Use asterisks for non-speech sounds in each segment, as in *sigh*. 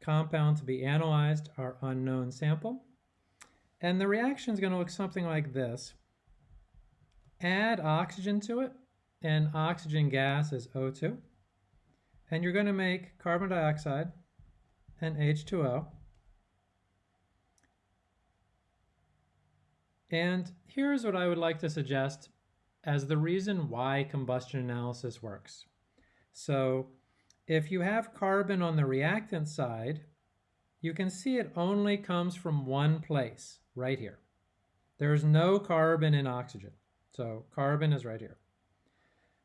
compound to be analyzed, our unknown sample. And the reaction is going to look something like this. Add oxygen to it, and oxygen gas is O2. And you're going to make carbon dioxide and H2O. And here's what I would like to suggest as the reason why combustion analysis works. So if you have carbon on the reactant side, you can see it only comes from one place, right here. There's no carbon in oxygen. So carbon is right here.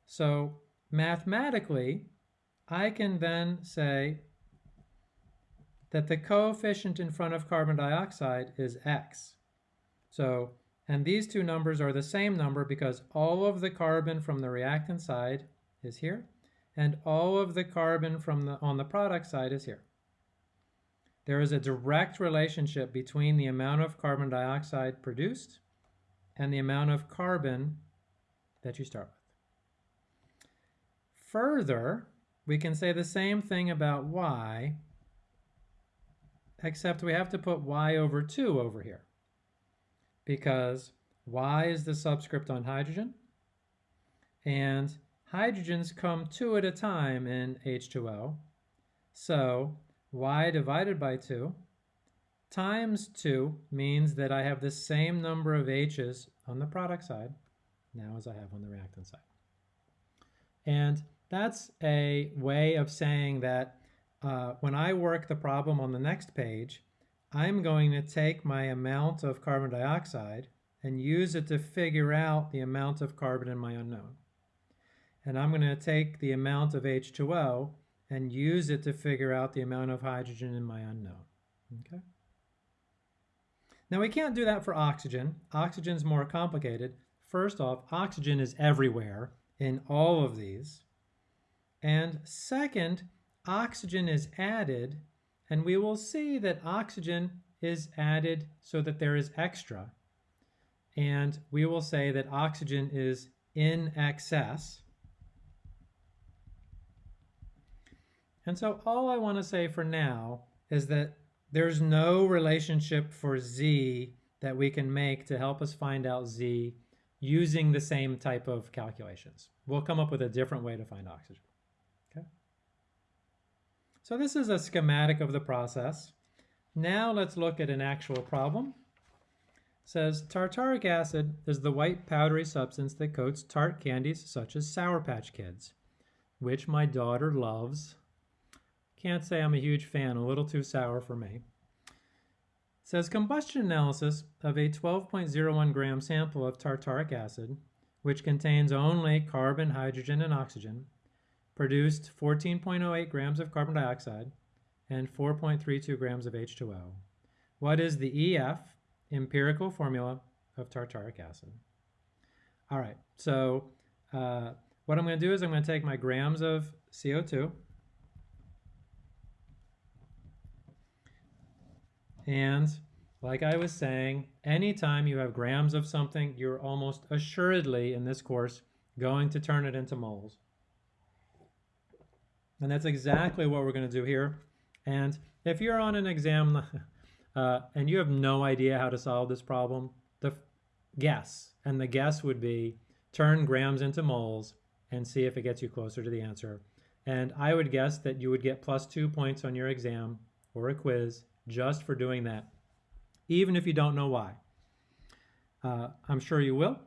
So mathematically, I can then say that the coefficient in front of carbon dioxide is x. So, and these two numbers are the same number because all of the carbon from the reactant side is here, and all of the carbon from the, on the product side is here. There is a direct relationship between the amount of carbon dioxide produced and the amount of carbon that you start with. Further, we can say the same thing about y, except we have to put y over 2 over here because y is the subscript on hydrogen, and hydrogens come two at a time in H2O. So y divided by 2 times 2 means that I have the same number of H's on the product side now as I have on the reactant side. And that's a way of saying that uh, when I work the problem on the next page, I'm going to take my amount of carbon dioxide and use it to figure out the amount of carbon in my unknown. And I'm going to take the amount of H2O and use it to figure out the amount of hydrogen in my unknown. Okay. Now we can't do that for oxygen. Oxygen's more complicated. First off, oxygen is everywhere in all of these. And second, oxygen is added and we will see that oxygen is added so that there is extra. And we will say that oxygen is in excess. And so all I want to say for now is that there's no relationship for Z that we can make to help us find out Z using the same type of calculations. We'll come up with a different way to find oxygen. Okay. So this is a schematic of the process. Now let's look at an actual problem. It says tartaric acid is the white powdery substance that coats tart candies such as Sour Patch Kids, which my daughter loves. Can't say I'm a huge fan, a little too sour for me. It says combustion analysis of a 12.01 gram sample of tartaric acid, which contains only carbon, hydrogen, and oxygen, produced 14.08 grams of carbon dioxide and 4.32 grams of H2O. What is the EF, empirical formula of tartaric acid? All right, so uh, what I'm going to do is I'm going to take my grams of CO2 and like I was saying, anytime you have grams of something, you're almost assuredly in this course going to turn it into moles. And that's exactly what we're going to do here. And if you're on an exam *laughs* uh, and you have no idea how to solve this problem, the guess, and the guess would be turn grams into moles and see if it gets you closer to the answer. And I would guess that you would get plus two points on your exam or a quiz just for doing that, even if you don't know why. Uh, I'm sure you will.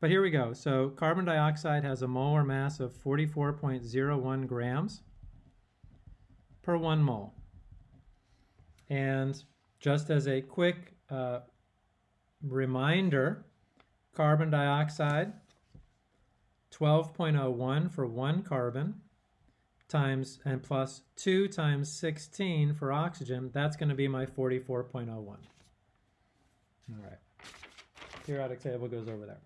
But here we go. So carbon dioxide has a molar mass of 44.01 grams per one mole. And just as a quick uh, reminder, carbon dioxide, 12.01 for one carbon, times and plus 2 times 16 for oxygen, that's going to be my 44.01. All right. Periodic table goes over there.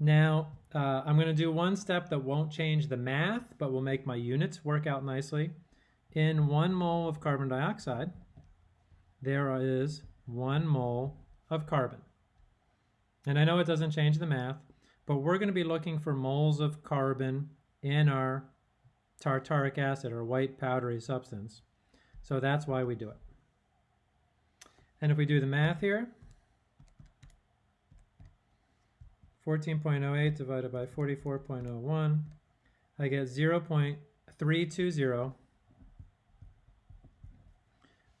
Now, uh, I'm going to do one step that won't change the math, but will make my units work out nicely. In one mole of carbon dioxide, there is one mole of carbon. And I know it doesn't change the math, but we're going to be looking for moles of carbon in our tartaric acid or white powdery substance. So that's why we do it. And if we do the math here, 14.08 divided by 44.01, I get 0.320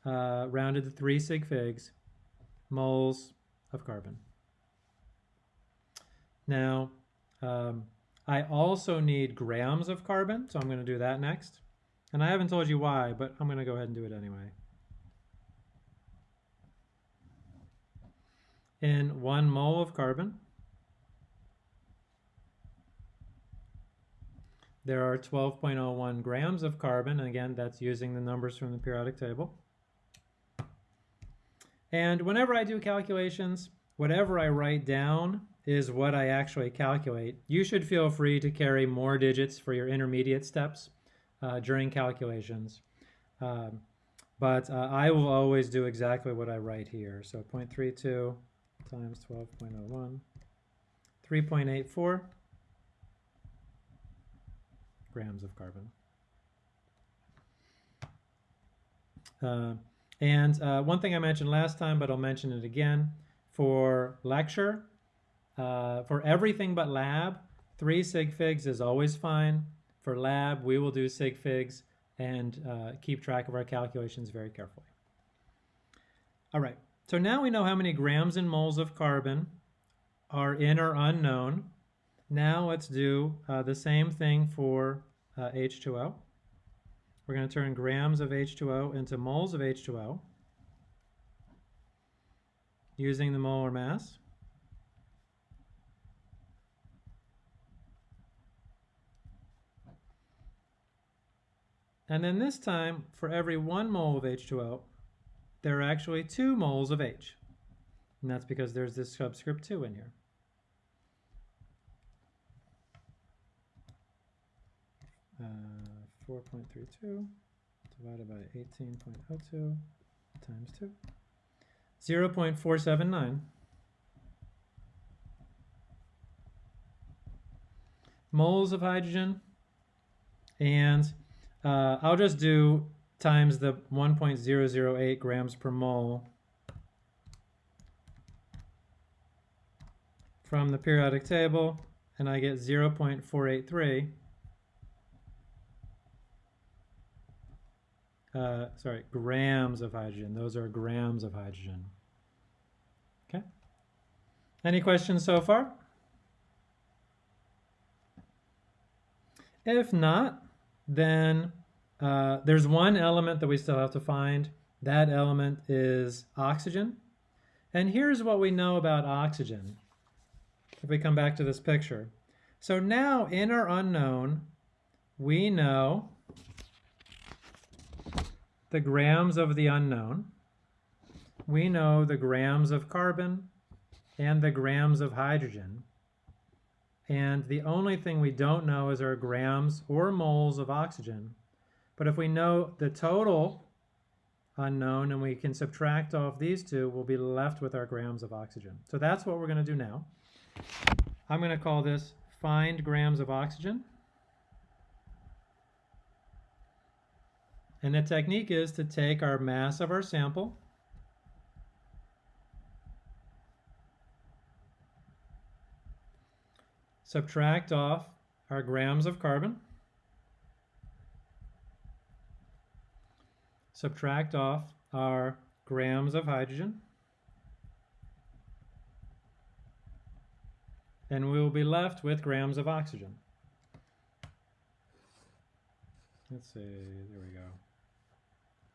uh, rounded to 3 sig figs moles of carbon. Now, um, I also need grams of carbon, so I'm going to do that next. And I haven't told you why, but I'm going to go ahead and do it anyway. In one mole of carbon, there are 12.01 grams of carbon. And again, that's using the numbers from the periodic table. And whenever I do calculations, whatever I write down is what I actually calculate. You should feel free to carry more digits for your intermediate steps uh, during calculations. Um, but uh, I will always do exactly what I write here. So 0.32 times 12.01, 3.84 grams of carbon. Uh, and uh, one thing I mentioned last time, but I'll mention it again, for lecture, uh, for everything but lab, three sig figs is always fine. For lab, we will do sig figs and uh, keep track of our calculations very carefully. All right, so now we know how many grams and moles of carbon are in or unknown. Now let's do uh, the same thing for H2O. Uh, We're going to turn grams of H2O into moles of H2O using the molar mass. And then this time, for every one mole of H2O, there are actually two moles of H. And that's because there's this subscript 2 in here. Uh, 4.32 divided by 18.02 times 2. 0 0.479 moles of hydrogen and uh, I'll just do times the 1.008 grams per mole from the periodic table and I get 0.483 uh, sorry, grams of hydrogen. Those are grams of hydrogen. Okay. Any questions so far? If not, then uh, there's one element that we still have to find. That element is oxygen. And here's what we know about oxygen. If we come back to this picture. So now in our unknown, we know the grams of the unknown. We know the grams of carbon and the grams of hydrogen. And the only thing we don't know is our grams or moles of oxygen. But if we know the total unknown and we can subtract off these two, we'll be left with our grams of oxygen. So that's what we're going to do now. I'm going to call this find grams of oxygen. And the technique is to take our mass of our sample, subtract off our grams of carbon, subtract off our grams of hydrogen, and we will be left with grams of oxygen. Let's see, there we go.